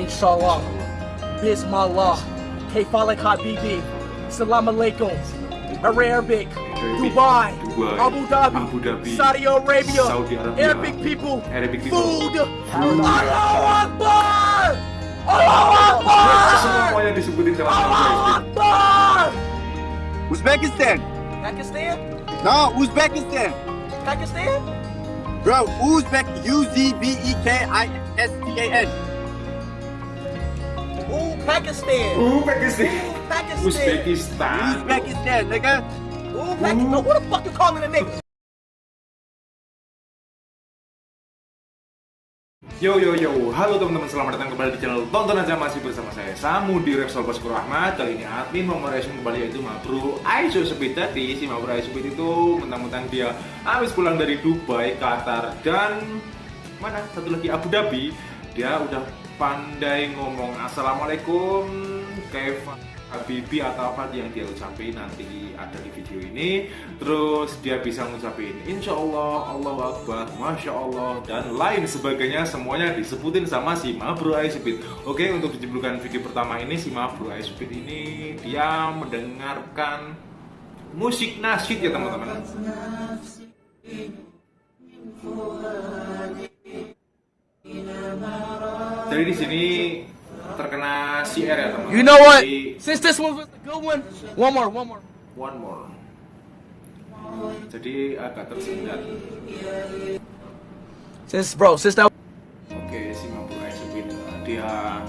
Inshallah, Bismillah, Kefalik Habibi, Salam Alaikum, Arabic, Dubai, Dubai, Abu Dhabi, Abu Dhabi, Saudi Arabia, Saudi Arabia, Arabic people, Arabic people, food, Allahu Akbar, Allahu Akbar, Semuanya disebutin sama Allahu Akbar. Uzbekistan. Pakistan, No, Uzbekistan. Pakistan, Bro, Uzbek, U Z B E K I S T A N. Ooh, Pakistan. Pakistan, Uzbekistan. Uzbekistan, nigga. Ooh, Pakistan. Who the fuck you calling a nigga? Yo yo yo, halo teman-teman, selamat datang kembali di channel Tonton Aja Masih bersama saya Samu di Repsol Bosku Rahmat Kali ini admin mau mereaction kembali yaitu Mabru Aiso Speed Tadi si Mabru Aiso Speed itu mentang-mentang dia habis pulang dari Dubai, Qatar dan mana satu lagi Abu Dhabi Dia udah pandai ngomong. Assalamualaikum Keva Habibi atau apa yang dia ucapin nanti ada di video ini. Terus dia bisa ngucapin Insya Allah, Allah Akbar, Masya Allah dan lain sebagainya. Semuanya disebutin sama si Mabro Aisbit oke untuk dijemputkan video pertama ini si Mabro Aisbit ini dia mendengarkan musik nasyid ya teman-teman jadi di sini terkena CR ya teman-teman. You know what? Jadi, Since this one was a good one, one more, one more. one more. Jadi agak tersendat. Since bro, since that oke si mampu exhibit dia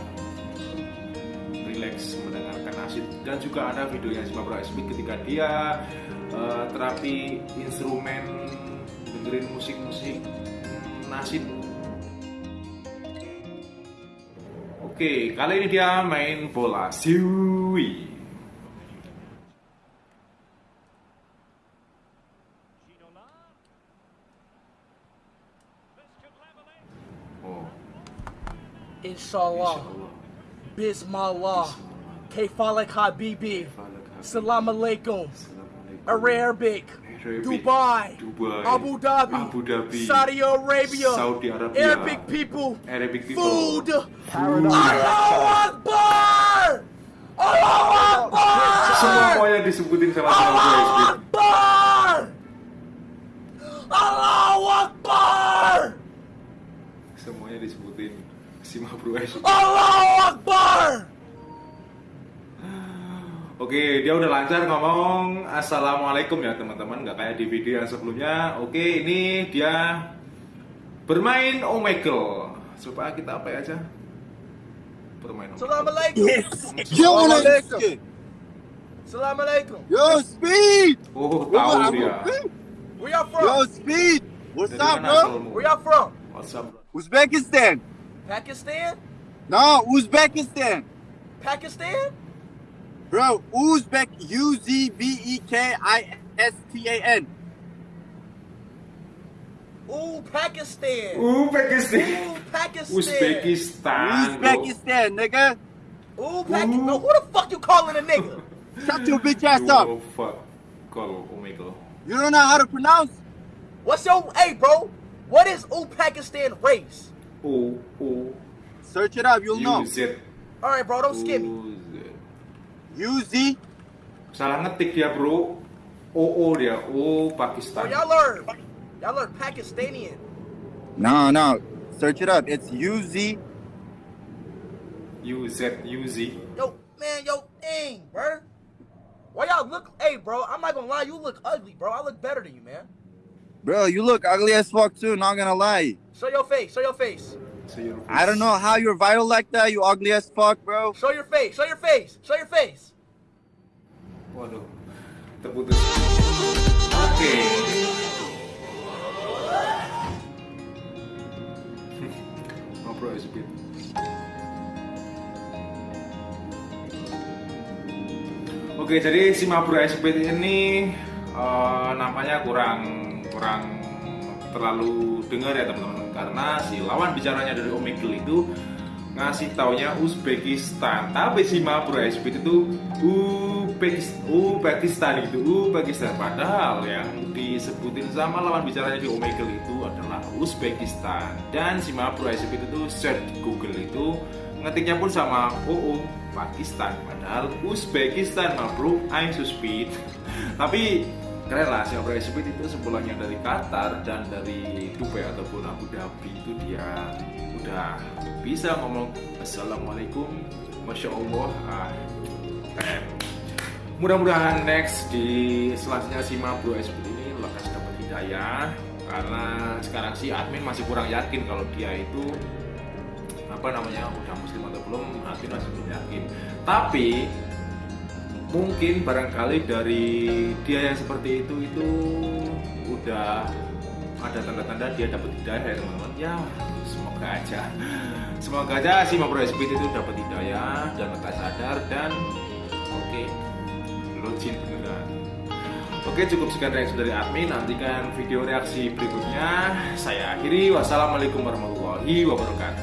relax mendengarkan nasyid dan juga ada videonya si mampu exhibit ketika dia eh, terapi instrumen dengerin musik-musik nasyid Oke, kali ini dia main bola. Siwi. Oh, Inshallah, Bismillah, Kefalik Habibi, Salam Alaikum, Arabic, Dubai, Dubai, Abu Dhabi, Abu Dhabi, Saudi Arabia, Saudi Arabia, Arabic people, Arabic people, food, Allahu Akbar, Allahu Akbar, semuanya disebutin sama sama gue Allahu Akbar, Allahu Akbar, semuanya disebutin. Si Mabru. Allahu Akbar. Oke, dia udah lancar ngomong Assalamualaikum ya teman-teman Nggak kayak di video yang sebelumnya Oke, ini dia bermain Omegle Coba kita apa ya aja Bermain Omegle Assalamualaikum. Yo, Alaikum. Assalamualaikum. Yo, Speed. Oh, Yo, tahu dia. Where y'all Yo, from? Speed. What's Dari up, bro? Where y'all from? What's up, bro? Uzbekistan. Pakistan? No, Uzbekistan. Pakistan? Bro, Uzbek, U Z B E K I S T A N. Ooh, Pakistan. Uzbekistan Ooh, Pakistan. Uzbekistan. Uzbekistan, nigga. Ooh, Pakistan. No, who the fuck you calling a nigga? Shut your bitch ass up. Oh fuck Call Omegle You don't know how to pronounce? What's your hey, bro? What is Ooh Pakistan race? O O Search it up, you'll know. U Z All right, bro, don't skip me. U Z U Z. Salah ngetik dia bro O O dia O Pakistan. Oh, y'all learn. Y'all learn Pakistanian. No, no. Search it up. It's U Z. U Z U Z Yo, man, yo, dang, bro. Why y'all look? Hey, bro, I'm not gonna lie, you look ugly, bro. I look better than you, man. Bro, you look ugly as fuck too, not gonna lie. Show your face. Show your face. So your I don't know how you're viral like that, you ugly as fuck, bro. Show your face. Show your face. Show your face. Waduh, terputus. Oke. Ngobrol ya speed. Oke, jadi si Mabro Speed ini eh, nampaknya kurang kurang terlalu dengar ya teman-teman karena si lawan bicaranya dari Omegle itu ngasih taunya Uzbekistan. Tapi si Mabro Speed itu Uzbekistan, Uzbekistan gitu Uzbekistan. Padahal yang disebutin sama lawan bicaranya di Omegle itu adalah Uzbekistan. Dan si Mabro Speed itu search Google itu ngetiknya pun sama OO Pakistan. Padahal Uzbekistan ma bro I'm so speed. Tapi si Abra Speed itu sebelumnya dari Qatar dan dari Dubai ataupun Abu Dhabi itu dia udah bisa ngomong Assalamualaikum Masya Allah. Ah, mudah-mudahan next di selanjutnya si Bro Speed ini lekas dapat hidayah karena sekarang sih admin masih kurang yakin kalau dia itu apa namanya udah muslim atau belum admin masih belum yakin. Tapi mungkin barangkali dari dia yang seperti itu itu udah ada tanda-tanda dia dapat hidayah ya teman-teman. Ya semoga aja. Semoga aja si Mabro Speed itu dapat hidayah dan lekas sadar dan oke okay, login beneran. Oke cukup sekian reaksi dari admin. Nantikan video reaksi berikutnya. Saya akhiri. Wassalamualaikum warahmatullahi wabarakatuh